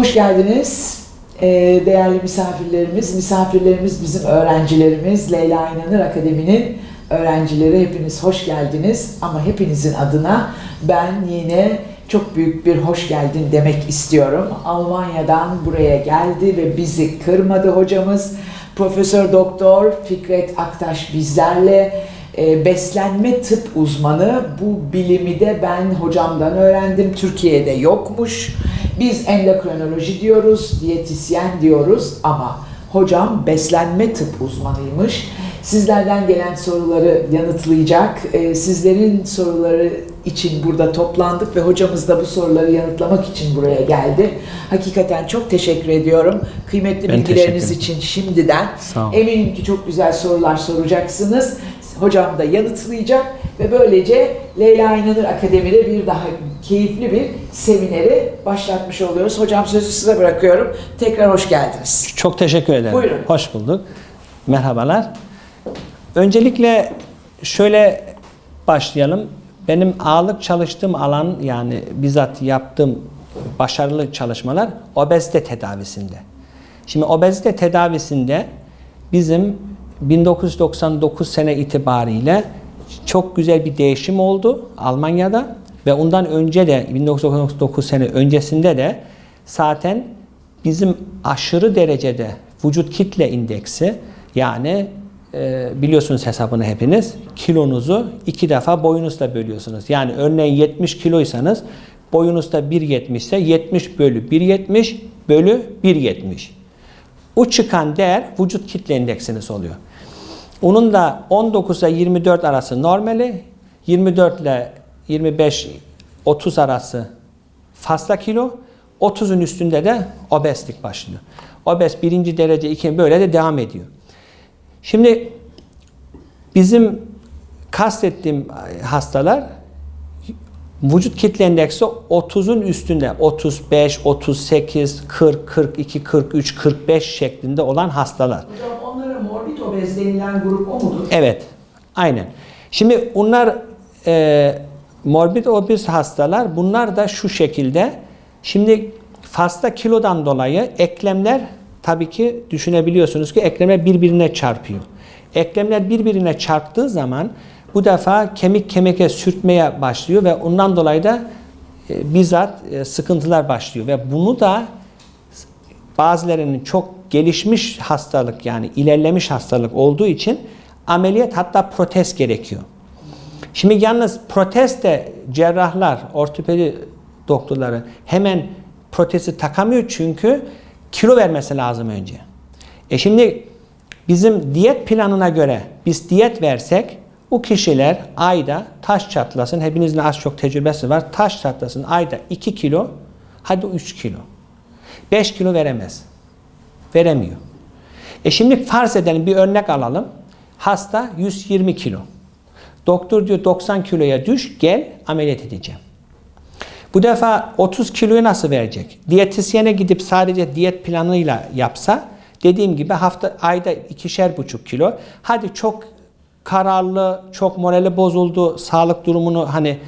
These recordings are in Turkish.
Hoş geldiniz. Ee, değerli misafirlerimiz, misafirlerimiz bizim öğrencilerimiz. Leyla İnanır Akademi'nin öğrencileri hepiniz hoş geldiniz. Ama hepinizin adına ben yine çok büyük bir hoş geldin demek istiyorum. Almanya'dan buraya geldi ve bizi kırmadı hocamız. Profesör Doktor Fikret Aktaş bizlerle e, beslenme tıp uzmanı. Bu bilimi de ben hocamdan öğrendim. Türkiye'de yokmuş. Biz endokrinoloji diyoruz, diyetisyen diyoruz ama hocam beslenme tıp uzmanıymış. Sizlerden gelen soruları yanıtlayacak. E, sizlerin soruları için burada toplandık ve hocamız da bu soruları yanıtlamak için buraya geldi. Hakikaten çok teşekkür ediyorum. Kıymetli Ben bilgileriniz için şimdiden. Eminim ki çok güzel sorular soracaksınız. Hocam da yanıtlayacak ve böylece Leyla İnanır Akademi'de bir daha keyifli bir semineri başlatmış oluyoruz. Hocam sözü size bırakıyorum. Tekrar hoş geldiniz. Çok teşekkür ederim. Buyurun. Hoş bulduk. Merhabalar. Öncelikle şöyle başlayalım. Benim ağırlık çalıştığım alan yani bizzat yaptığım başarılı çalışmalar obezite tedavisinde. Şimdi obezite tedavisinde bizim 1999 sene itibariyle çok güzel bir değişim oldu Almanya'da ve ondan önce de 1999 sene öncesinde de zaten bizim aşırı derecede vücut kitle indeksi yani e, biliyorsunuz hesabını hepiniz kilonuzu iki defa boyunuzla bölüyorsunuz. Yani örneğin 70 kiloysanız boyunuzda 1.70 ise 70 bölü 1.70 bölü 1.70. O çıkan değer vücut kitle indeksiniz oluyor. Onun da 19 ile 24 arası normali, 24 ile 25 30 arası fazla kilo, 30'un üstünde de obezlik başlıyor. Obez birinci derece, ikinci böyle de devam ediyor. Şimdi bizim kastettiğim hastalar vücut kitle endeksi 30'un üstünde 35, 38, 40, 42, 43, 45 şeklinde olan hastalar. Hocam onlara morbid obez denilen grup o mudur? Evet, aynen. Şimdi bunlar e, morbid obez hastalar. Bunlar da şu şekilde. Şimdi fazla kilodan dolayı eklemler tabii ki düşünebiliyorsunuz ki eklemler birbirine çarpıyor. Eklemler birbirine çarptığı zaman bu defa kemik kemiğe sürtmeye başlıyor ve ondan dolayı da e, bizzat e, sıkıntılar başlıyor ve bunu da bazılarının çok gelişmiş hastalık yani ilerlemiş hastalık olduğu için ameliyat hatta protez gerekiyor. Şimdi yalnız protez de cerrahlar, ortopedi doktorları hemen protezi takamıyor çünkü kilo vermesi lazım önce. E şimdi bizim diyet planına göre biz diyet versek bu kişiler ayda taş çatlasın, hepinizin az çok tecrübesi var, taş çatlasın ayda 2 kilo, hadi 3 kilo. 5 kilo veremez. Veremiyor. E şimdi farz edelim bir örnek alalım. Hasta 120 kilo. Doktor diyor 90 kiloya düş gel ameliyat edeceğim. Bu defa 30 kiloyu nasıl verecek? Diyetisyene gidip sadece diyet planıyla yapsa dediğim gibi hafta ayda ikişer buçuk kilo. Hadi çok kararlı, çok morali bozuldu, sağlık durumunu hani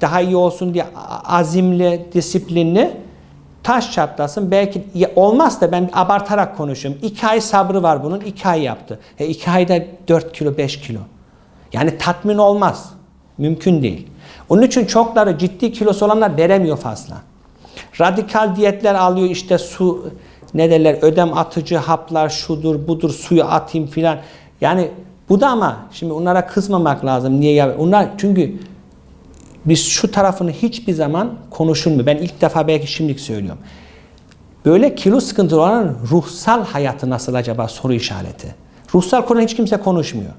daha iyi olsun diye azimli, disiplinli taş çatlasın. Belki olmaz da ben abartarak konuşuyorum. İki ay sabrı var bunun. iki ay yaptı. E iki ayda 4 kilo 5 kilo. Yani tatmin olmaz. Mümkün değil. Onun için çokları ciddi kilosu olanlar veremiyor fazla. Radikal diyetler alıyor işte su ne derler ödem atıcı haplar şudur budur suyu atayım filan. Yani bu da ama şimdi onlara kızmamak lazım. Niye ya? Onlar çünkü biz şu tarafını hiçbir zaman konuşulmuyor. Ben ilk defa belki şimdilik söylüyorum. Böyle kilo sıkıntılı olan ruhsal hayatı nasıl acaba soru işareti. Ruhsal konu hiç kimse konuşmuyor.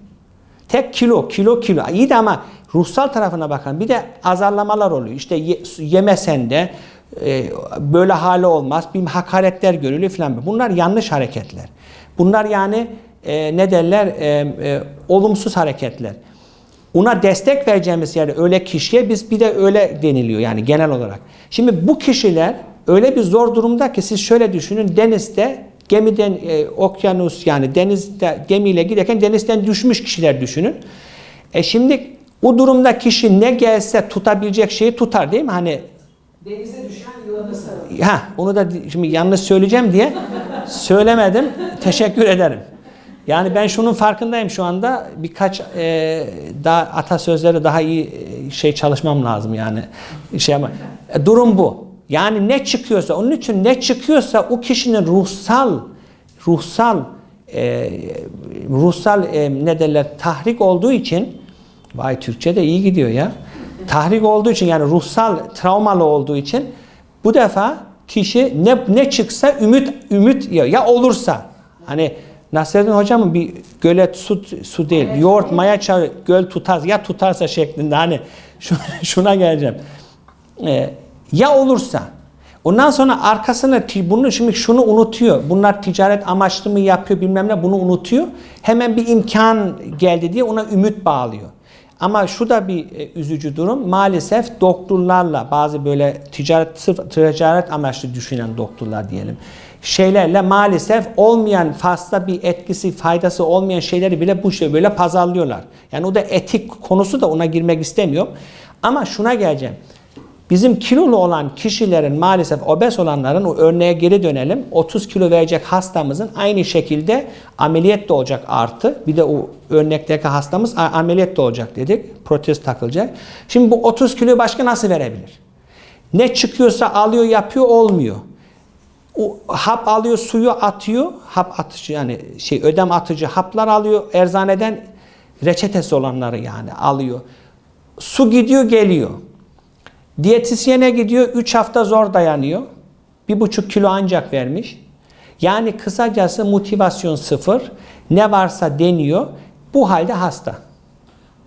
Tek kilo, kilo, kilo. İyi de ama ruhsal tarafına bakın. Bir de azarlamalar oluyor. İşte ye, yemesen de e, böyle hali olmaz. Bir hakaretler görülüyor falan. Bunlar yanlış hareketler. Bunlar yani e, ne derler? E, e, olumsuz hareketler. Ona destek vereceğimiz yerde öyle kişiye biz bir de öyle deniliyor yani genel olarak. Şimdi bu kişiler öyle bir zor durumda ki siz şöyle düşünün denizde gemiden e, okyanus yani denizde gemiyle giderken denizden düşmüş kişiler düşünün. E şimdi o durumda kişi ne gelse tutabilecek şeyi tutar değil mi? Hani Denize düşen yılana sarılır. Ha, onu da di- şimdi yanlış söyleyeceğim diye söylemedim. Teşekkür ederim. Yani ben şunun farkındayım şu anda. Birkaç e, daha atasözleri daha iyi e, şey çalışmam lazım yani. Şey ama e, durum bu. Yani ne çıkıyorsa onun için ne çıkıyorsa o kişinin ruhsal ruhsal e, ruhsal e, ne derler tahrik olduğu için vay Türkçe de iyi gidiyor ya. Tahrik olduğu için yani ruhsal travmalı olduğu için bu defa kişi ne ne çıksa ümit ümit ya, ya olursa hani Nasreddin hocamın bir gölet su su değil yoğurt maya çay göl tutar ya tutarsa şeklinde hani şu, şuna geleceğim. Ee, ya olursa ondan sonra arkasına bunu şimdi şunu unutuyor. Bunlar ticaret amaçlı mı yapıyor bilmem ne bunu unutuyor. Hemen bir imkan geldi diye ona ümit bağlıyor. Ama şu da bir e, üzücü durum. Maalesef doktorlarla bazı böyle ticaret sırf ticaret amaçlı düşünen doktorlar diyelim. Şeylerle maalesef olmayan fazla bir etkisi, faydası olmayan şeyleri bile bu şey böyle pazarlıyorlar. Yani o da etik konusu da ona girmek istemiyorum. Ama şuna geleceğim. Bizim kilolu olan kişilerin maalesef obez olanların o örneğe geri dönelim. 30 kilo verecek hastamızın aynı şekilde ameliyat da olacak artı. Bir de o örnekteki hastamız ameliyat da olacak dedik. Protez takılacak. Şimdi bu 30 kiloyu başka nasıl verebilir? Ne çıkıyorsa alıyor yapıyor olmuyor. O hap alıyor suyu atıyor. Hap atıcı yani şey ödem atıcı haplar alıyor eczaneden reçetesi olanları yani alıyor. Su gidiyor geliyor. Diyetisyene gidiyor 3 hafta zor dayanıyor. Bir buçuk kilo ancak vermiş. Yani kısacası motivasyon sıfır. Ne varsa deniyor. Bu halde hasta.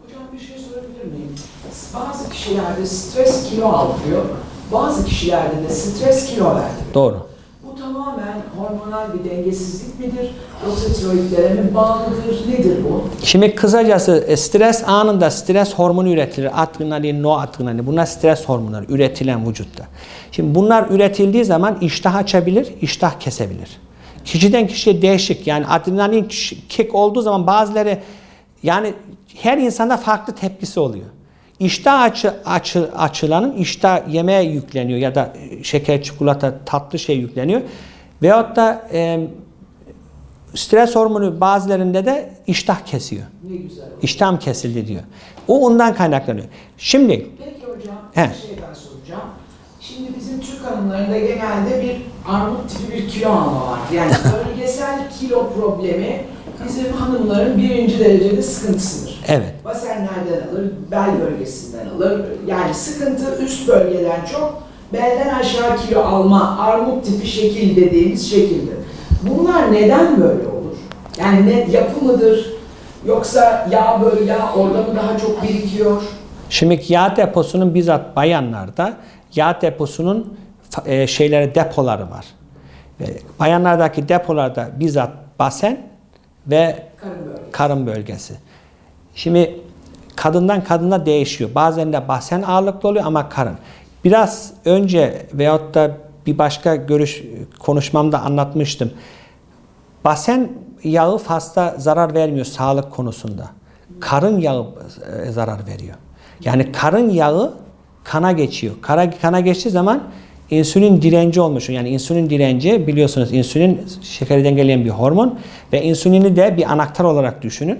Hocam bir şey sorabilir miyim? Bazı kişilerde stres kilo aldırıyor. Bazı kişilerde de stres kilo verdiriyor. Doğru. Tamamen hormonal bir dengesizlik midir? Yoksa tiroidlere mi bağlıdır? Nedir bu? Şimdi kısacası e, stres anında stres hormonu üretilir. Adrenalin, noradrenalin. Bunlar stres hormonları üretilen vücutta. Şimdi bunlar üretildiği zaman iştah açabilir, iştah kesebilir. Kişiden kişiye değişik. Yani adrenalin kick olduğu zaman bazıları yani her insanda farklı tepkisi oluyor. İştah açı, açı, açılanın iştah yemeğe yükleniyor ya da şeker, çikolata, tatlı şey yükleniyor. Veyahut da e, stres hormonu bazılarında da iştah kesiyor. Ne güzel. İştahım kesildi diyor. O ondan kaynaklanıyor. Şimdi Peki hocam He. bir şey daha soracağım. Şimdi bizim Türk hanımlarında genelde bir armut tipi bir kilo alma var. Yani bölgesel kilo problemi bizim hanımların birinci derecede sıkıntısıdır. evet. Basenlerden alır, bel bölgesinden alır. Yani sıkıntı üst bölgeden çok belden aşağı kilo alma, armut tipi şekil dediğimiz şekildir. Bunlar neden böyle olur? Yani ne yapı mıdır? Yoksa yağ böyle yağ orada mı daha çok birikiyor? Şimdi yağ deposunun bizzat bayanlarda yağ deposunun e, şeyleri depoları var. Ve bayanlardaki depolarda bizzat basen ve Karın bölgesi. karın bölgesi. Şimdi kadından kadına değişiyor. Bazen de basen ağırlıklı oluyor ama karın. Biraz önce veyahut da bir başka görüş konuşmamda anlatmıştım. Basen yağı fazla zarar vermiyor sağlık konusunda. Karın yağı e, zarar veriyor. Yani karın yağı kana geçiyor. Kara, kana geçtiği zaman insülin direnci olmuş. Yani insülin direnci biliyorsunuz insülin şekeri dengeleyen bir hormon ve insülini de bir anahtar olarak düşünün.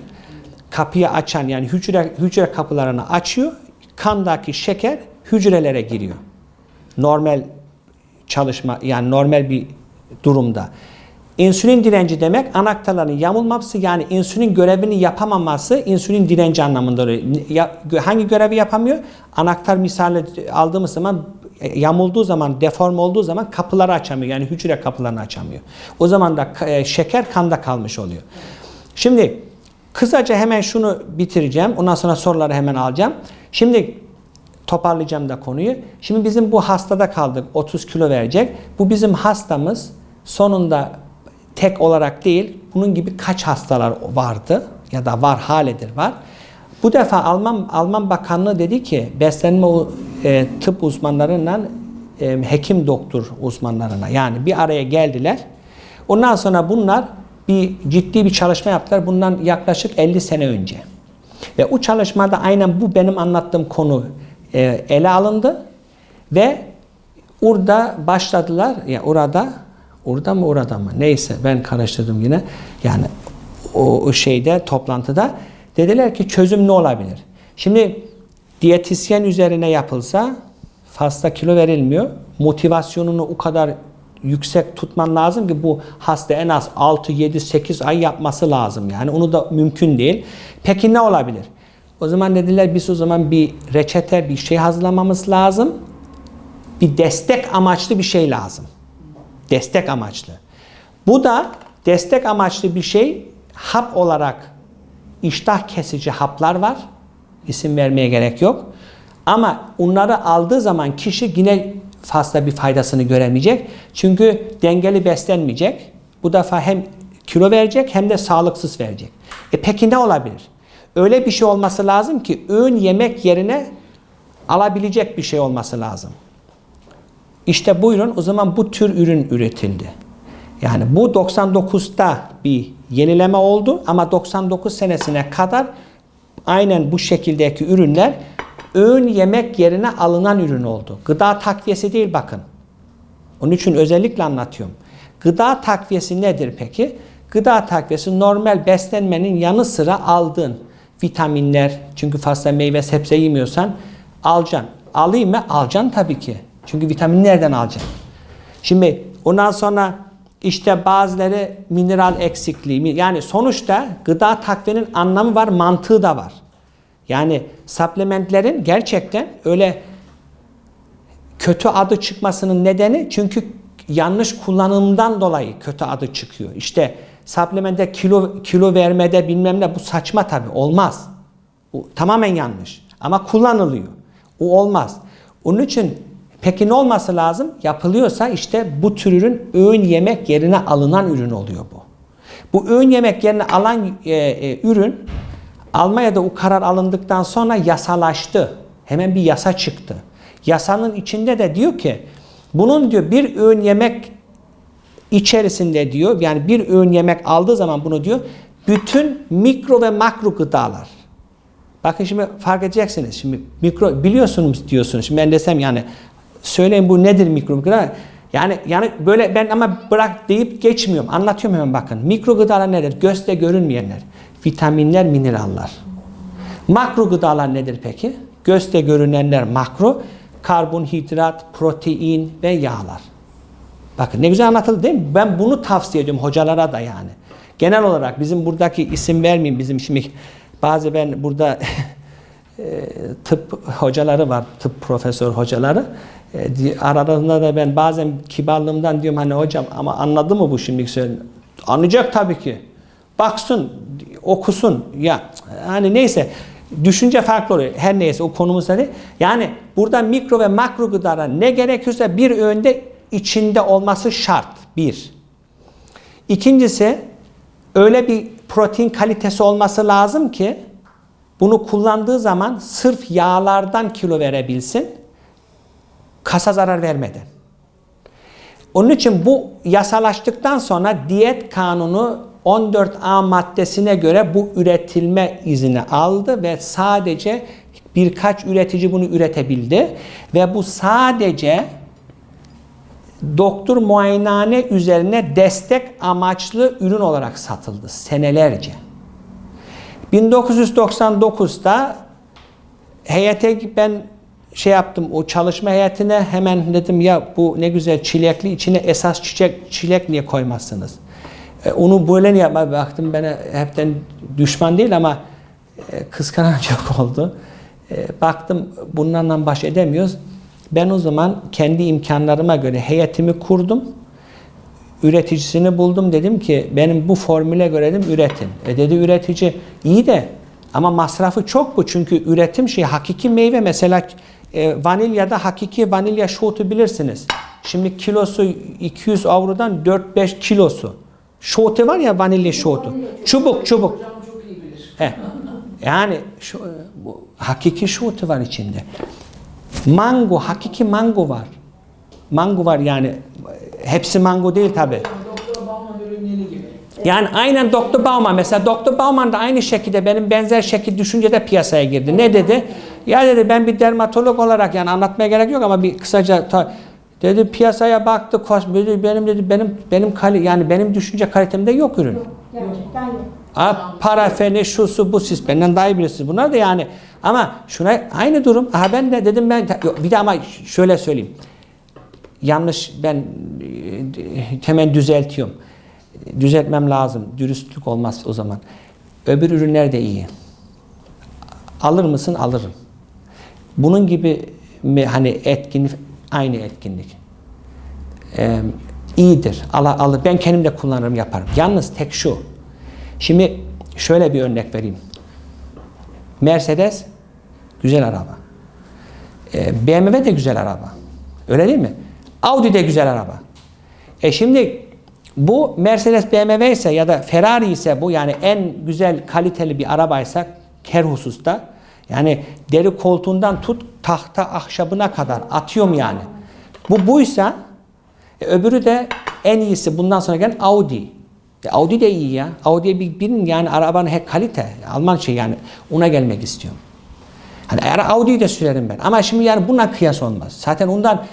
Kapıyı açan yani hücre hücre kapılarını açıyor. Kandaki şeker hücrelere giriyor. Normal çalışma yani normal bir durumda. İnsülin direnci demek anahtarların yamulması yani insülin görevini yapamaması insülin direnci anlamında hangi görevi yapamıyor? Anahtar misali aldığımız zaman yamulduğu zaman, deform olduğu zaman kapıları açamıyor. Yani hücre kapılarını açamıyor. O zaman da e, şeker kanda kalmış oluyor. Şimdi kısaca hemen şunu bitireceğim. Ondan sonra soruları hemen alacağım. Şimdi toparlayacağım da konuyu. Şimdi bizim bu hastada kaldık. 30 kilo verecek. Bu bizim hastamız sonunda tek olarak değil, bunun gibi kaç hastalar vardı ya da var haledir var. Bu defa Alman Alman Bakanlığı dedi ki beslenme e, tıp uzmanlarından e, hekim doktor uzmanlarına yani bir araya geldiler. Ondan sonra bunlar bir ciddi bir çalışma yaptılar. Bundan yaklaşık 50 sene önce. Ve o çalışmada aynen bu benim anlattığım konu e, ele alındı ve orada başladılar ya orada orada mı orada mı neyse ben karıştırdım yine yani o, o şeyde toplantıda dediler ki çözüm ne olabilir? Şimdi diyetisyen üzerine yapılsa fazla kilo verilmiyor. Motivasyonunu o kadar yüksek tutman lazım ki bu hasta en az 6, 7, 8 ay yapması lazım. Yani onu da mümkün değil. Peki ne olabilir? O zaman dediler biz o zaman bir reçete bir şey hazırlamamız lazım. Bir destek amaçlı bir şey lazım. Destek amaçlı. Bu da destek amaçlı bir şey hap olarak iştah kesici haplar var. İsim vermeye gerek yok. Ama onları aldığı zaman kişi yine fazla bir faydasını göremeyecek. Çünkü dengeli beslenmeyecek. Bu defa hem kilo verecek hem de sağlıksız verecek. E peki ne olabilir? Öyle bir şey olması lazım ki öğün yemek yerine alabilecek bir şey olması lazım. İşte buyurun o zaman bu tür ürün üretildi. Yani bu 99'da bir yenileme oldu ama 99 senesine kadar aynen bu şekildeki ürünler öğün yemek yerine alınan ürün oldu. Gıda takviyesi değil bakın. Onun için özellikle anlatıyorum. Gıda takviyesi nedir peki? Gıda takviyesi normal beslenmenin yanı sıra aldığın vitaminler. Çünkü fazla meyve sebze yemiyorsan alacaksın. Alayım mı? Alacaksın tabii ki. Çünkü vitamin nereden alacaksın? Şimdi ondan sonra işte bazıları mineral eksikliği. Yani sonuçta gıda takviyenin anlamı var, mantığı da var. Yani supplementlerin gerçekten öyle kötü adı çıkmasının nedeni çünkü yanlış kullanımdan dolayı kötü adı çıkıyor. İşte supplemente kilo kilo vermede bilmem ne bu saçma tabi olmaz. Bu tamamen yanlış. Ama kullanılıyor. O olmaz. Onun için peki ne olması lazım? Yapılıyorsa işte bu tür ürün öğün yemek yerine alınan ürün oluyor bu. Bu öğün yemek yerine alan e, e, ürün Almanya'da o karar alındıktan sonra yasalaştı. Hemen bir yasa çıktı. Yasanın içinde de diyor ki bunun diyor bir öğün yemek içerisinde diyor yani bir öğün yemek aldığı zaman bunu diyor bütün mikro ve makro gıdalar. Bakın şimdi fark edeceksiniz. Şimdi mikro biliyorsunuz diyorsunuz. Şimdi ben desem yani söyleyin bu nedir mikro gıda? Yani yani böyle ben ama bırak deyip geçmiyorum. Anlatıyorum hemen bakın. Mikro gıdalar nedir? Gözle görünmeyenler. Vitaminler, mineraller. Makro gıdalar nedir peki? Gözle görünenler makro. Karbonhidrat, protein ve yağlar. Bakın ne güzel anlatıldı değil mi? Ben bunu tavsiye ediyorum hocalara da yani. Genel olarak bizim buradaki isim vermeyeyim bizim şimdi bazı ben burada tıp hocaları var, tıp profesör hocaları. Aralarında da ben bazen kibarlığımdan diyorum hani hocam ama anladı mı bu şimdi söylüyorum. Anlayacak tabii ki. Baksın, okusun. Ya hani neyse düşünce farklı oluyor. Her neyse o konumuzda değil. Yani burada mikro ve makro gıdalar ne gerekiyorsa bir öğünde içinde olması şart. Bir. İkincisi öyle bir protein kalitesi olması lazım ki bunu kullandığı zaman sırf yağlardan kilo verebilsin. Kasa zarar vermeden. Onun için bu yasalaştıktan sonra diyet kanunu 14A maddesine göre bu üretilme izni aldı ve sadece birkaç üretici bunu üretebildi ve bu sadece doktor muayenehane üzerine destek amaçlı ürün olarak satıldı senelerce. 1999'da heyete ben şey yaptım o çalışma heyetine hemen dedim ya bu ne güzel çilekli içine esas çiçek çilek niye koymazsınız? E, onu böyle niye baktım bana hepten düşman değil ama e, kıskanan çok oldu. E, baktım bunlarla baş edemiyoruz. Ben o zaman kendi imkanlarıma göre heyetimi kurdum. Üreticisini buldum dedim ki benim bu formüle göre dedim üretin. E dedi üretici iyi de ama masrafı çok bu çünkü üretim şey hakiki meyve mesela e, vanilyada hakiki vanilya şotu bilirsiniz. Şimdi kilosu 200 avrodan 4-5 kilosu. Şotu var ya vanilya şotu. Çubuk çubuk. He. Yani şu, bu, hakiki şotu var içinde. Mango, hakiki mango var. Mango var yani. Hepsi mango değil tabi. Yani aynen Dr. Bauman mesela Dr. Bauman da aynı şekilde benim benzer şekil düşüncede piyasaya girdi. Ne dedi? Ya dedi ben bir dermatolog olarak yani anlatmaya gerek yok ama bir kısaca Dedi piyasaya baktı, dedi, benim dedi benim benim kali yani benim düşünce kalitemde yok ürün. Gerçekten yok. Ha, parafeni, şusu, bu siz benden daha iyi bilirsiniz. Bunlar da yani ama şuna aynı durum. Aha ben de dedim ben yok, bir de ama şöyle söyleyeyim. Yanlış ben hemen düzeltiyorum. Düzeltmem lazım. Dürüstlük olmaz o zaman. Öbür ürünler de iyi. Alır mısın? Alırım. Bunun gibi mi hani etkinlik aynı etkinlik. Ee, iyidir. Ala, alır. Ben kendim de kullanırım yaparım. Yalnız tek şu. Şimdi şöyle bir örnek vereyim. Mercedes güzel araba. Ee, BMW de güzel araba. Öyle değil mi? Audi de güzel araba. E şimdi bu Mercedes BMW ise ya da Ferrari ise bu yani en güzel kaliteli bir arabaysa her hususta yani deri koltuğundan tut tahta ahşabına kadar atıyorum yani. Bu buysa e, öbürü de en iyisi bundan sonra gelen Audi. E, Audi de iyi ya. Audi'ye bir binin yani arabanın hep kalite. Alman şey yani ona gelmek istiyorum. Hani eğer Audi'yi de sürerim ben. Ama şimdi yani buna kıyas olmaz. Zaten ondan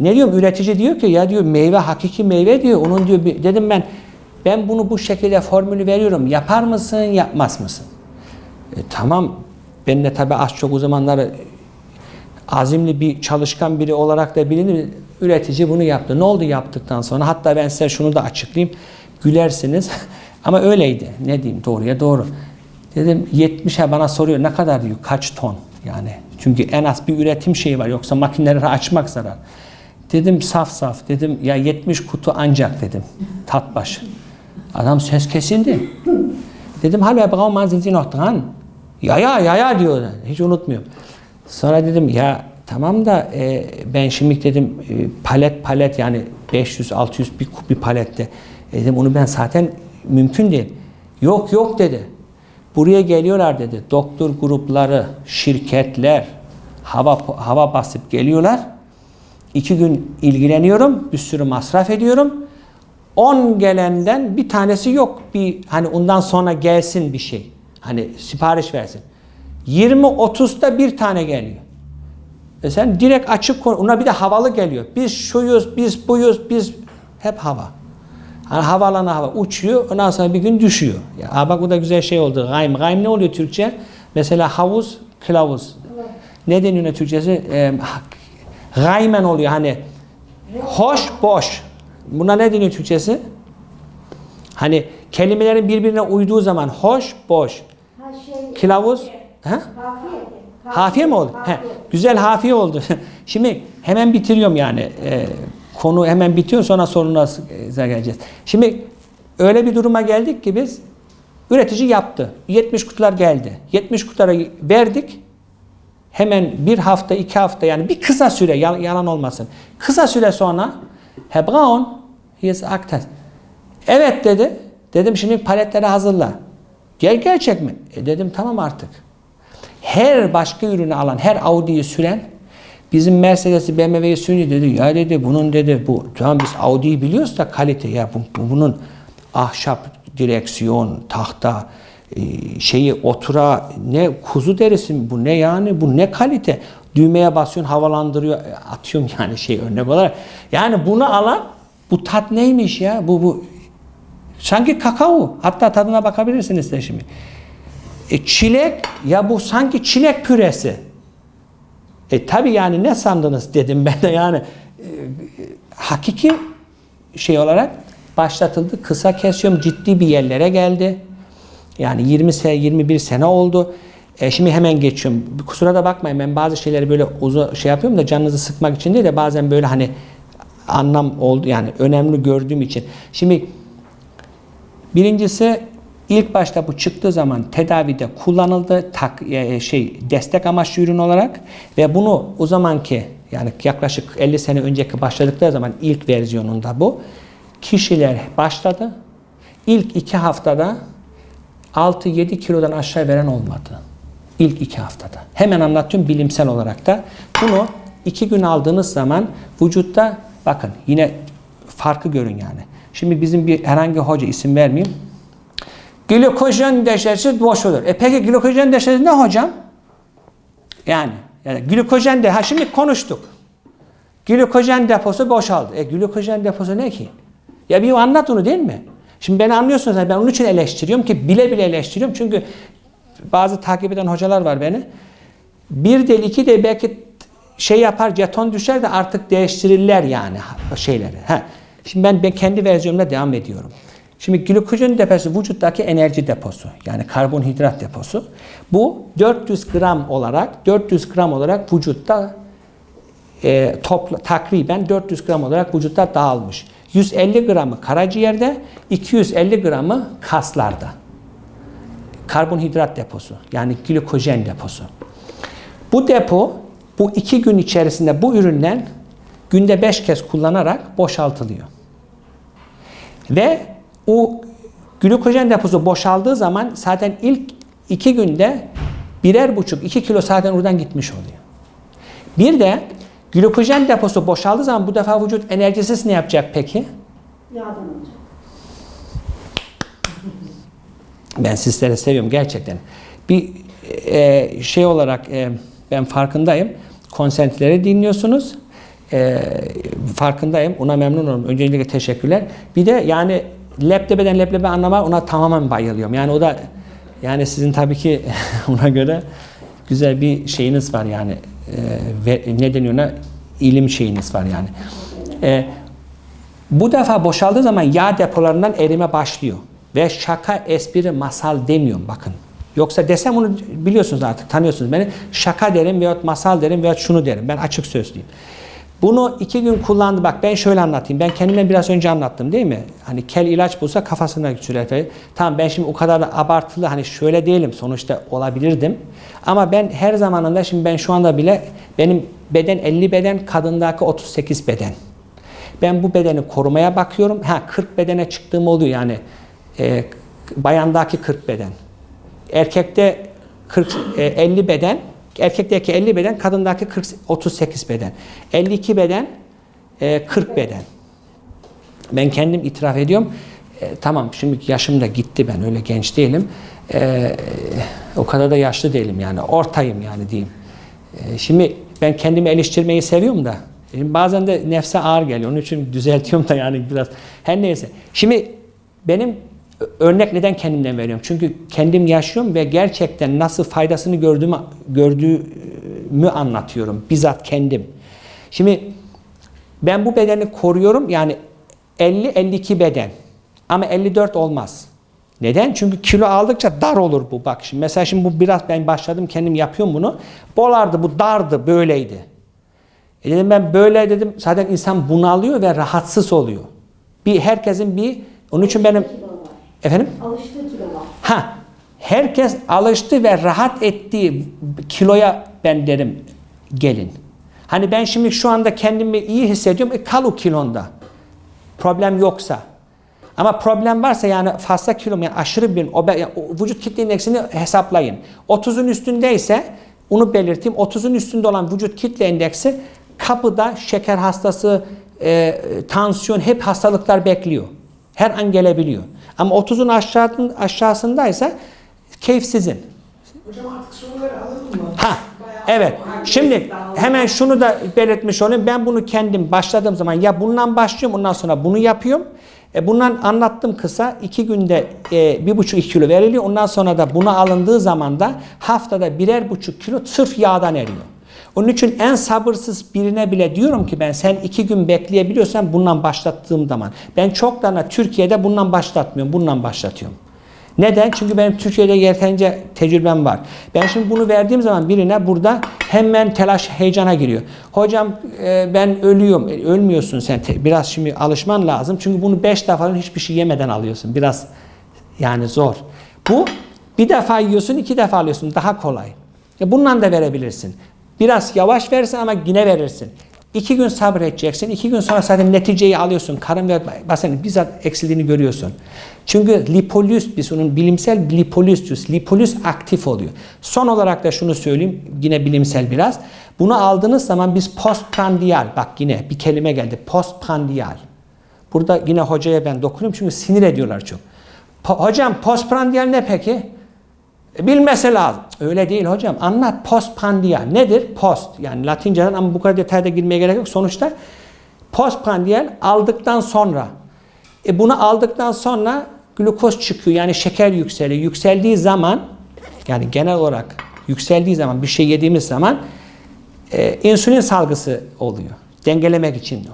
ne diyorum üretici diyor ki ya diyor meyve hakiki meyve diyor. Onun diyor dedim ben ben bunu bu şekilde formülü veriyorum. Yapar mısın, yapmaz mısın? E, tamam. Ben de tabii az çok o zamanlar azimli bir çalışkan biri olarak da bilinir. Üretici bunu yaptı. Ne oldu yaptıktan sonra? Hatta ben size şunu da açıklayayım. Gülersiniz. Ama öyleydi. Ne diyeyim doğruya doğru. Dedim 70'e bana soruyor ne kadar diyor kaç ton yani. Çünkü en az bir üretim şeyi var yoksa makineleri açmak zarar. Dedim saf saf dedim ya 70 kutu ancak dedim tat başı. Adam ses kesildi. Dedim hallo Braumann sind Sie? Ya ya ya ya diyor. Hiç unutmuyorum. Sonra dedim ya tamam da e, ben şimdi dedim e, palet palet yani 500-600 bir, bir palette. E, dedim onu ben zaten mümkün değil. Yok yok dedi. Buraya geliyorlar dedi. Doktor grupları, şirketler hava hava basıp geliyorlar. İki gün ilgileniyorum. Bir sürü masraf ediyorum. 10 gelenden bir tanesi yok. Bir hani ondan sonra gelsin bir şey. Hani sipariş versin. 20-30'da bir tane geliyor. E sen direkt açık konu. Ona bir de havalı geliyor. Biz şuyuz, biz buyuz, biz hep hava. Hani havalana hava uçuyor. Ondan sonra bir gün düşüyor. Ya aa bak bu da güzel şey oldu. Gaym. Gaym ne oluyor Türkçe? Mesela havuz, kılavuz. Ne deniyor Türkçesi? E, gaymen oluyor hani. Hoş, boş. Buna ne deniyor Türkçesi? Hani kelimelerin birbirine uyduğu zaman hoş, boş. Ha şey, Kılavuz. Ha? kafiye. Hafiye mi oldu? He, güzel hafiye oldu. Şimdi hemen bitiriyorum yani. Ee, konu hemen bitiyor sonra soruna geleceğiz. Şimdi öyle bir duruma geldik ki biz üretici yaptı. 70 kutular geldi. 70 kutulara verdik. Hemen bir hafta, iki hafta yani bir kısa süre yal- yalan olmasın. Kısa süre sonra hier ist Aktas. Evet dedi. Dedim şimdi paletleri hazırla. Gel gerçek mi? E dedim tamam artık her başka ürünü alan, her Audi'yi süren bizim Mercedes'i BMW'yi sürünce dedi ya dedi bunun dedi bu tamam biz Audi'yi biliyoruz da kalite ya bu, bu- bunun ahşap direksiyon, tahta şeyi otura ne kuzu derisi mi bu ne yani bu ne kalite düğmeye basıyorsun havalandırıyor E, atıyorum yani şey örnek olarak yani bunu alan bu tat neymiş ya bu bu sanki kakao hatta tadına bakabilirsiniz de şimdi e, çilek ya bu sanki çilek püresi. E tabi yani ne sandınız dedim ben de yani e, hakiki şey olarak başlatıldı. Kısa kesiyorum ciddi bir yerlere geldi. Yani 20 sene 21 sene oldu. E şimdi hemen geçiyorum. Kusura da bakmayın ben bazı şeyleri böyle uzun şey yapıyorum da canınızı sıkmak için değil de bazen böyle hani anlam oldu yani önemli gördüğüm için. Şimdi Birincisi ilk başta bu çıktığı zaman tedavide kullanıldı tak e, şey destek amaçlı ürün olarak ve bunu o zamanki yani yaklaşık 50 sene önceki başladıkları zaman ilk versiyonunda bu kişiler başladı. İlk iki haftada 6-7 kilodan aşağı veren olmadı. İlk iki haftada. Hemen anlatıyorum bilimsel olarak da. Bunu iki gün aldığınız zaman vücutta bakın yine farkı görün yani. Şimdi bizim bir herhangi hoca isim vermeyeyim. Glikojen deşesi boş olur. E peki glikojen deşesi ne hocam? Yani, yani glikojen de ha şimdi konuştuk. Glikojen deposu boşaldı. E glikojen deposu ne ki? Ya bir anlat onu değil mi? Şimdi beni anlıyorsunuz. Ben onun için eleştiriyorum ki bile bile eleştiriyorum. Çünkü bazı takip eden hocalar var beni. Bir değil iki değil belki şey yapar jeton düşer de artık değiştirirler yani şeyleri. Ha. Şimdi ben, ben kendi versiyonumla devam ediyorum. Şimdi glikojen deposu vücuttaki enerji deposu. Yani karbonhidrat deposu. Bu 400 gram olarak 400 gram olarak vücutta e, topla, takriben 400 gram olarak vücutta dağılmış. 150 gramı karaciğerde, 250 gramı kaslarda. Karbonhidrat deposu yani glikojen deposu. Bu depo bu iki gün içerisinde bu ürünler günde 5 kez kullanarak boşaltılıyor. Ve o glikojen deposu boşaldığı zaman zaten ilk iki günde birer buçuk iki kilo zaten oradan gitmiş oluyor. Bir de glikojen deposu boşaldığı zaman bu defa vücut enerjisiz ne yapacak peki? Yağdan olacak. Ben sizleri seviyorum gerçekten. Bir e, şey olarak e, ben farkındayım. Konsentleri dinliyorsunuz. E, farkındayım. Ona memnun olurum. Öncelikle teşekkürler. Bir de yani lebdebeden leblebi anlama ona tamamen bayılıyorum. Yani o da yani sizin tabii ki ona göre güzel bir şeyiniz var yani. E, ve ne deniyor ona? İlim şeyiniz var yani. E, bu defa boşaldığı zaman yağ depolarından erime başlıyor. Ve şaka, espri, masal demiyorum bakın. Yoksa desem onu biliyorsunuz artık, tanıyorsunuz beni. Şaka derim veyahut masal derim veyahut şunu derim. Ben açık sözlüyüm. Bunu iki gün kullandı. Bak ben şöyle anlatayım. Ben kendimden biraz önce anlattım değil mi? Hani kel ilaç bulsa kafasına sürer. Tamam ben şimdi o kadar da abartılı hani şöyle değilim. Sonuçta olabilirdim. Ama ben her zamanında şimdi ben şu anda bile benim beden 50 beden, kadındaki 38 beden. Ben bu bedeni korumaya bakıyorum. Ha 40 bedene çıktığım oluyor yani. E, bayandaki 40 beden. Erkekte 40 e, 50 beden, erkekteki 50 beden, kadındaki 40 38 beden. 52 beden, e, 40 beden. Ben kendim itiraf ediyorum. E, tamam şimdi yaşım da gitti ben öyle genç değilim. E, o kadar da yaşlı değilim yani. Ortayım yani diyeyim. E, şimdi ben kendimi eleştirmeyi seviyorum da. Şimdi bazen de nefse ağır geliyor. Onun için düzeltiyorum da yani biraz. Her neyse. Şimdi benim örnek neden kendimden veriyorum? Çünkü kendim yaşıyorum ve gerçekten nasıl faydasını gördüğümü, gördüğümü anlatıyorum. Bizzat kendim. Şimdi ben bu bedeni koruyorum. Yani 50-52 beden. Ama 54 olmaz. Neden? Çünkü kilo aldıkça dar olur bu. Bak şimdi mesela şimdi bu biraz ben başladım kendim yapıyorum bunu. Bolardı bu dardı böyleydi. E dedim ben böyle dedim zaten insan bunalıyor ve rahatsız oluyor. Bir herkesin bir onun için benim. Efendim Alıştığı kilo var. ha herkes alıştı ve rahat ettiği kiloya ben derim gelin. Hani ben şimdi şu anda kendimi iyi hissediyorum. E, kal o kilonda. Problem yoksa. Ama problem varsa yani fazla kilo yani aşırı bir obe, yani vücut kitle indeksini hesaplayın. 30'un üstündeyse onu belirteyim. 30'un üstünde olan vücut kitle indeksi kapıda şeker hastası, e, tansiyon hep hastalıklar bekliyor. Her an gelebiliyor. Ama 30'un aşağısın, aşağısındaysa keyif sizin. Hocam artık soruları alalım mı? Ha, evet. Şimdi hemen şunu da belirtmiş olayım. Ben bunu kendim başladığım zaman ya bundan başlıyorum ondan sonra bunu yapıyorum. E bundan anlattım kısa. iki günde e, bir buçuk iki kilo veriliyor. Ondan sonra da buna alındığı zaman da haftada birer buçuk kilo sırf yağdan eriyor. Onun için en sabırsız birine bile diyorum ki ben sen iki gün bekleyebiliyorsan bundan başlattığım zaman. Ben çok da Türkiye'de bundan başlatmıyorum. Bundan başlatıyorum. Neden? Çünkü benim Türkiye'de yeterince tecrübem var. Ben şimdi bunu verdiğim zaman birine burada hemen telaş, heyecana giriyor. Hocam e, ben ölüyorum. E, ölmüyorsun sen. Biraz şimdi alışman lazım. Çünkü bunu 5 defa hiçbir şey yemeden alıyorsun. Biraz yani zor. Bu bir defa yiyorsun, iki defa alıyorsun. Daha kolay. E, bundan da verebilirsin. Biraz yavaş verirsin ama yine verirsin. İki gün sabredeceksin. İki gün sonra zaten neticeyi alıyorsun. Karın ve basının bizzat eksildiğini görüyorsun. Çünkü lipolüs, biz onun bilimsel lipolüs diyoruz. Lipolüs aktif oluyor. Son olarak da şunu söyleyeyim. Yine bilimsel biraz. Bunu aldığınız zaman biz postprandial, bak yine bir kelime geldi. Postprandial. Burada yine hocaya ben dokunuyorum çünkü sinir ediyorlar çok. Po- hocam postprandial ne peki? E, Bilmesi lazım. Öyle değil hocam. Anlat postprandial. Nedir? Post. Yani Latinceden ama bu kadar detayda girmeye gerek yok. Sonuçta postprandial aldıktan sonra. E bunu aldıktan sonra glukoz çıkıyor. Yani şeker yükseliyor. Yükseldiği zaman yani genel olarak yükseldiği zaman bir şey yediğimiz zaman e, insülin salgısı oluyor. Dengelemek için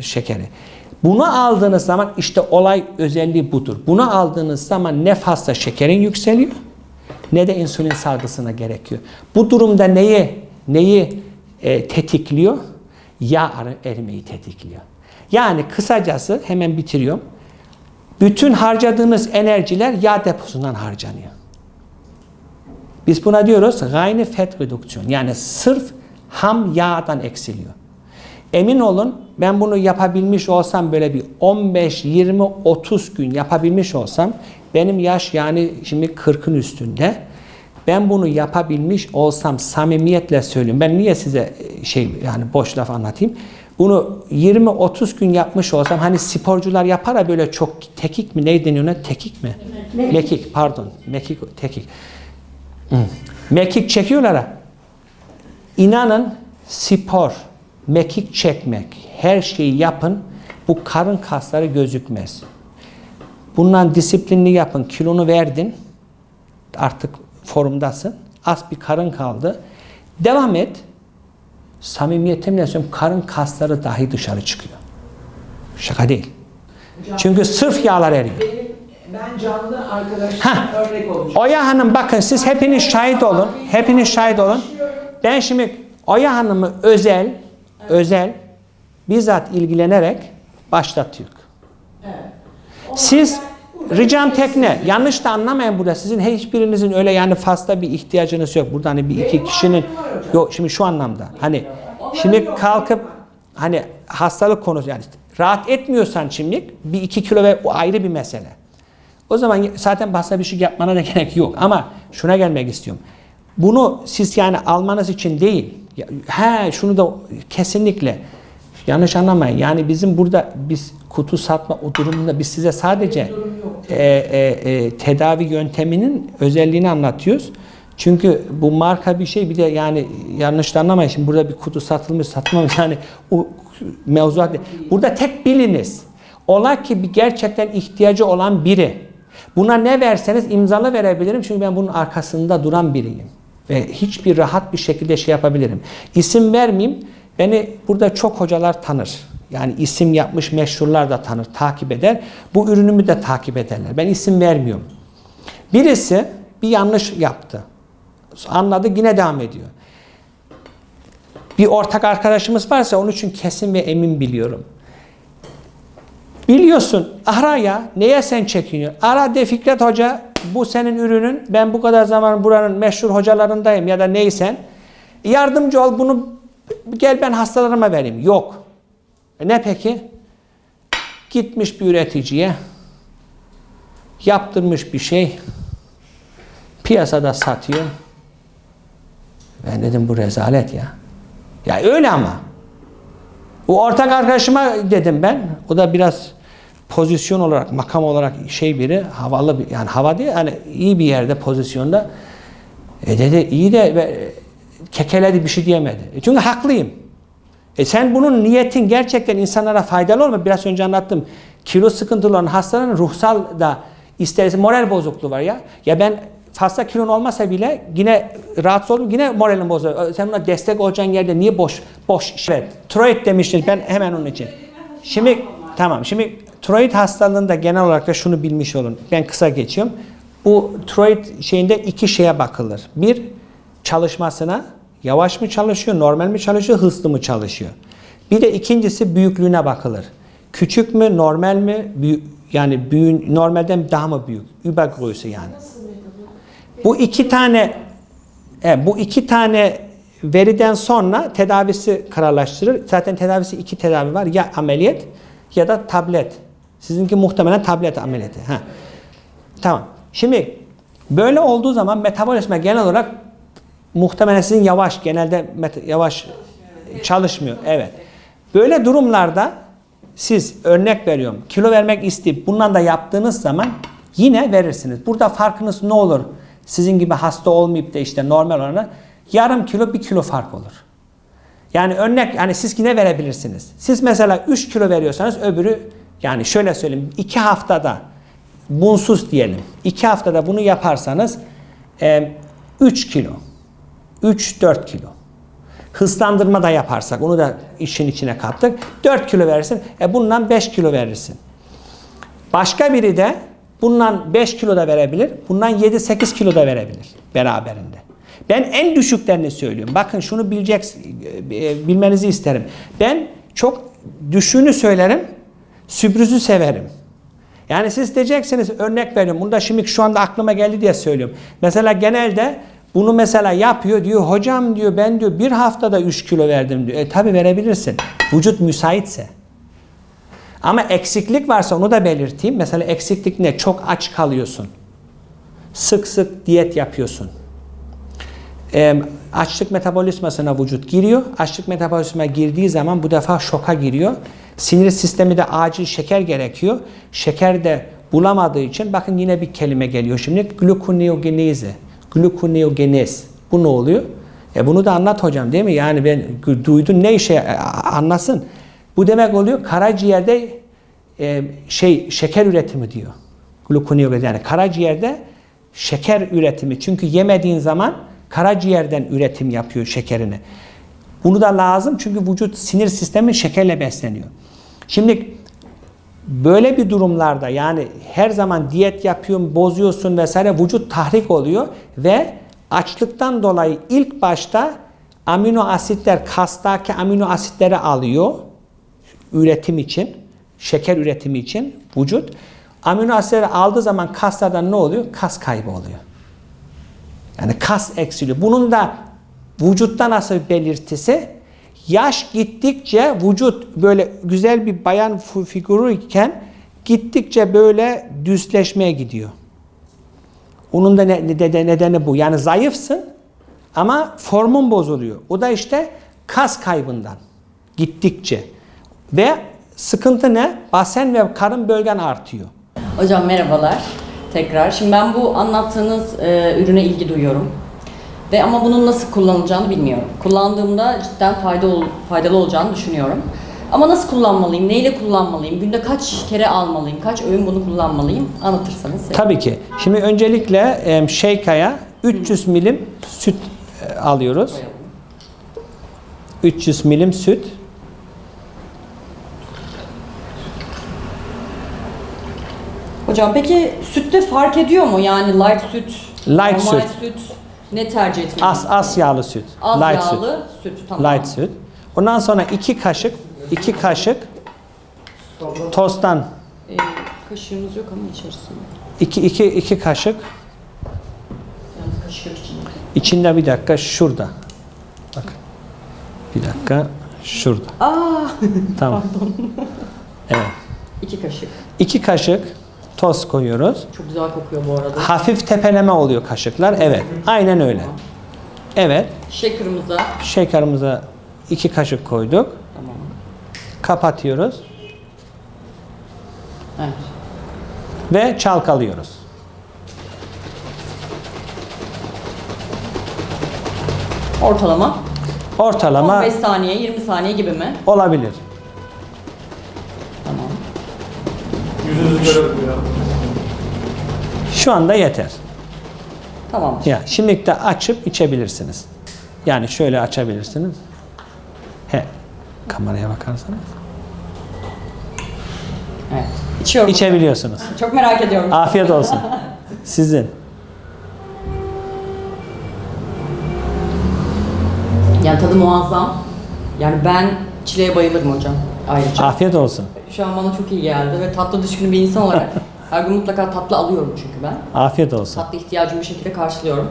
şekeri. Bunu aldığınız zaman işte olay özelliği budur. Bunu aldığınız zaman ne fazla şekerin yükseliyor ne de insülin salgısına gerekiyor. Bu durumda neyi neyi e, tetikliyor? Yağ er- erimeyi tetikliyor. Yani kısacası hemen bitiriyorum. Bütün harcadığınız enerjiler yağ deposundan harcanıyor. Biz buna diyoruz reine fat redüksiyon. Yani sırf ham yağdan eksiliyor. Emin olun ben bunu yapabilmiş olsam böyle bir 15, 20, 30 gün yapabilmiş olsam benim yaş yani şimdi 40'ın üstünde. Ben bunu yapabilmiş olsam samimiyetle söylüyorum. Ben niye size şey yani boş laf anlatayım? Bunu 20-30 gün yapmış olsam hani sporcular yapar ya böyle çok tekik mi ne deniyor ona? Tekik mi? Mekik. Mekik pardon. Mekik tekik. Hı. Mekik çekiyorlar ha. İnanın spor, mekik çekmek, her şeyi yapın. Bu karın kasları gözükmez. Bundan disiplinli yapın. Kilonu verdin. Artık formdasın. Az bir karın kaldı. Devam et. Samimiyetimle söylüyorum karın kasları dahi dışarı çıkıyor. Şaka değil. Çünkü sırf yağlar eriyor. Benim, ben canlı arkadaşım Hah. örnek olacağım. Oya Hanım bakın siz hepiniz şahit olun. Hepiniz şahit olun. Ben şimdi Oya Hanım'ı özel, özel bizzat ilgilenerek başlatıyor. Evet. Siz ricam tekne. Yanlış da anlamayın burada. Sizin hiçbirinizin öyle yani fazla bir ihtiyacınız yok. Burada hani bir iki kişinin yok şimdi şu anlamda. Hani şimdi kalkıp hani hastalık konusu yani rahat etmiyorsan şimdilik bir iki kilo ve o ayrı bir mesele. O zaman zaten başka bir şey yapmana da gerek yok. Ama şuna gelmek istiyorum. Bunu siz yani almanız için değil. He şunu da kesinlikle yanlış anlamayın. Yani bizim burada biz kutu satma o durumunda biz size sadece e, e, e, tedavi yönteminin özelliğini anlatıyoruz. Çünkü bu marka bir şey bir de yani yanlış anlamayın. Şimdi burada bir kutu satılmış satılmamış yani o mevzuat değil. Burada tek biliniz. Ola ki bir gerçekten ihtiyacı olan biri. Buna ne verseniz imzalı verebilirim. Çünkü ben bunun arkasında duran biriyim. Ve hiçbir rahat bir şekilde şey yapabilirim. İsim vermeyeyim. Beni burada çok hocalar tanır. Yani isim yapmış meşhurlar da tanır, takip eder. Bu ürünümü de takip ederler. Ben isim vermiyorum. Birisi bir yanlış yaptı. Anladı yine devam ediyor. Bir ortak arkadaşımız varsa onun için kesin ve emin biliyorum. Biliyorsun ara ya neye sen çekiniyorsun? Ara de Fikret Hoca bu senin ürünün ben bu kadar zaman buranın meşhur hocalarındayım ya da neysen yardımcı ol bunu gel ben hastalarıma vereyim. Yok. E ne peki? Gitmiş bir üreticiye yaptırmış bir şey piyasada satıyor. Ben dedim bu rezalet ya. Ya öyle ama. O ortak arkadaşıma dedim ben. O da biraz pozisyon olarak, makam olarak şey biri, havalı bir, yani hava değil, hani iyi bir yerde pozisyonda. E dedi iyi de ve kekeledi bir şey diyemedi. E çünkü haklıyım. E sen bunun niyetin gerçekten insanlara faydalı olma. Biraz önce anlattım. Kilo sıkıntılı olan hastaların ruhsal da isterse moral bozukluğu var ya. Ya ben fazla kilon olmasa bile yine rahatsız oldum. Yine moralim bozuluyor. Sen buna destek olacağın yerde niye boş boş? Evet. Troid demiştin ben hemen onun için. Şimdi tamam. Şimdi troid hastalığında genel olarak da şunu bilmiş olun. Ben kısa geçiyorum. Bu troid şeyinde iki şeye bakılır. Bir çalışmasına yavaş mı çalışıyor, normal mi çalışıyor, hızlı mı çalışıyor? Bir de ikincisi büyüklüğüne bakılır. Küçük mü, normal mi? Büyük, yani büyün, normalden daha mı büyük? Übergröße yani. Bu iki tane evet, bu iki tane veriden sonra tedavisi kararlaştırır. Zaten tedavisi iki tedavi var. Ya ameliyat ya da tablet. Sizinki muhtemelen tablet ameliyatı. Ha. Tamam. Şimdi böyle olduğu zaman metabolizma genel olarak muhtemelen sizin yavaş, genelde yavaş çalışmıyor. Evet. Böyle durumlarda siz örnek veriyorum kilo vermek isteyip bundan da yaptığınız zaman yine verirsiniz. Burada farkınız ne olur? sizin gibi hasta olmayıp da işte normal olana yarım kilo bir kilo fark olur. Yani örnek yani siz yine verebilirsiniz. Siz mesela 3 kilo veriyorsanız öbürü yani şöyle söyleyeyim 2 haftada bunsuz diyelim. 2 haftada bunu yaparsanız 3 kilo 3-4 kilo. Hızlandırma da yaparsak onu da işin içine kattık. 4 kilo verirsin. E bundan 5 kilo verirsin. Başka biri de bundan 5 kilo da verebilir. Bundan 7-8 kilo da verebilir beraberinde. Ben en düşüklerini söylüyorum. Bakın şunu bilecek, e, bilmenizi isterim. Ben çok düşüğünü söylerim, sürprizi severim. Yani siz diyeceksiniz örnek veriyorum. Bunu da şimdi şu anda aklıma geldi diye söylüyorum. Mesela genelde bunu mesela yapıyor diyor hocam diyor ben diyor bir haftada 3 kilo verdim diyor. E tabi verebilirsin. Vücut müsaitse. Ama eksiklik varsa onu da belirteyim. Mesela eksiklik ne? Çok aç kalıyorsun. Sık sık diyet yapıyorsun. E, açlık metabolizmasına vücut giriyor. Açlık metabolizma girdiği zaman bu defa şoka giriyor. Sinir sistemi de acil şeker gerekiyor. Şeker de bulamadığı için bakın yine bir kelime geliyor şimdi. Gluconeogenezi. Gluconeogenez. Bu ne oluyor? E bunu da anlat hocam değil mi? Yani ben duydum ne işe e, anlasın. Bu demek oluyor karaciğerde e, şey şeker üretimi diyor. Gluconeogenez yani karaciğerde şeker üretimi. Çünkü yemediğin zaman karaciğerden üretim yapıyor şekerini. Bunu da lazım çünkü vücut sinir sistemi şekerle besleniyor. Şimdi böyle bir durumlarda yani her zaman diyet yapıyorsun, bozuyorsun vesaire vücut tahrik oluyor ve açlıktan dolayı ilk başta amino asitler kastaki amino asitleri alıyor üretim için, şeker üretimi için vücut. Amino asitleri aldığı zaman kaslardan ne oluyor? Kas kaybı oluyor. Yani kas eksiliyor. Bunun da vücutta nasıl belirtisi? Yaş gittikçe vücut böyle güzel bir bayan figürü iken gittikçe böyle düzleşmeye gidiyor. Onun da ne, ne- nedeni bu. Yani zayıfsın ama formun bozuluyor. O da işte kas kaybından gittikçe. Ve sıkıntı ne? Basen ve karın bölgen artıyor. Hocam merhabalar tekrar. Şimdi ben bu anlattığınız e, ürüne ilgi duyuyorum. Ve ama bunun nasıl kullanılacağını bilmiyorum. Kullandığımda cidden fayda ol- faydalı olacağını düşünüyorum. Ama nasıl kullanmalıyım, neyle kullanmalıyım, günde kaç kere almalıyım, kaç öğün bunu kullanmalıyım anlatırsanız. sevinirim. Tabii ki. Şimdi öncelikle e, Şeyka'ya 300 milim süt e, alıyoruz. 300 milim süt. Hocam peki sütte fark ediyor mu? Yani light süt, Light normal süt. süt, ne tercih etmeliyim? Az az yağlı süt. Az light yağlı süt. Tamam. süt. Light süt. Ondan sonra 2 kaşık 2 kaşık tosttan E, kaşığımız yok ama içerisinde. 2 2 2 kaşık Yani kaşık içinde. içinde bir dakika şurada. Bak. Bir dakika şurada. Aa, Tamam. Evet. iki kaşık. 2 kaşık toz koyuyoruz. Çok güzel kokuyor bu arada. Hafif tepeleme oluyor kaşıklar. Evet. Aynen öyle. Evet. Şekerimize. Şekerimize 2 kaşık koyduk. Tamam. Kapatıyoruz Evet. ve çalkalıyoruz. Ortalama. Ortalama 15 saniye, 20 saniye gibi mi? olabilir. Şu anda yeter. Tamam. Ya şimdi de açıp içebilirsiniz. Yani şöyle açabilirsiniz. He. Kameraya bakarsanız. Evet. İçiyorum. İçebiliyorsunuz. Çok merak ediyorum. Afiyet olsun. Sizin. Yani tadı muazzam. Yani ben çileğe bayılırım hocam. Ayrıca. Afiyet olsun. Şu an bana çok iyi geldi ve tatlı düşkün bir insan olarak her gün mutlaka tatlı alıyorum çünkü ben. Afiyet olsun. Tatlı ihtiyacımı bir şekilde karşılıyorum.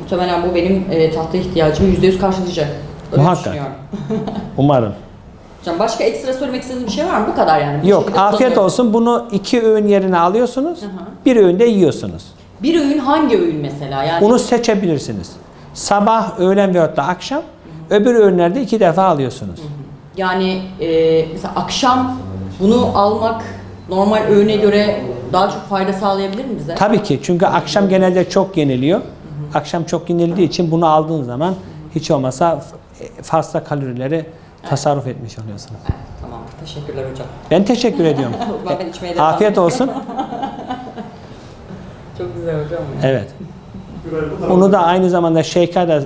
Muhtemelen bu benim e, tatlı ihtiyacımı %100 karşılayacak. Öyle Muhakkak. düşünüyorum. Umarım. Hocam başka ekstra söylemek istediğiniz bir şey var mı? Bu kadar yani. Bu Yok, afiyet olsun. Bunu iki öğün yerine alıyorsunuz. Hı hı. Bir öğünde yiyorsunuz. Bir öğün hangi öğün mesela? Yani Bunu seçebilirsiniz. Sabah, öğlen veyahut da akşam. Öbür öğünlerde iki defa alıyorsunuz. Yani e, mesela akşam bunu almak normal öğüne göre daha çok fayda sağlayabilir mi bize? Tabii ki çünkü akşam genelde çok yeniliyor. akşam çok yenildiği için bunu aldığın zaman hiç olmasa f- fazla kalorileri tasarruf etmiş oluyorsunuz. Tamam. Teşekkürler hocam. Ben teşekkür ediyorum. Ben, ben içmeye devam Afiyet olsun. Çok güzel hocam. Evet. Bu tarafa- Bunu da aynı zamanda Şeyka da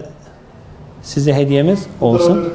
size hediyemiz olsun.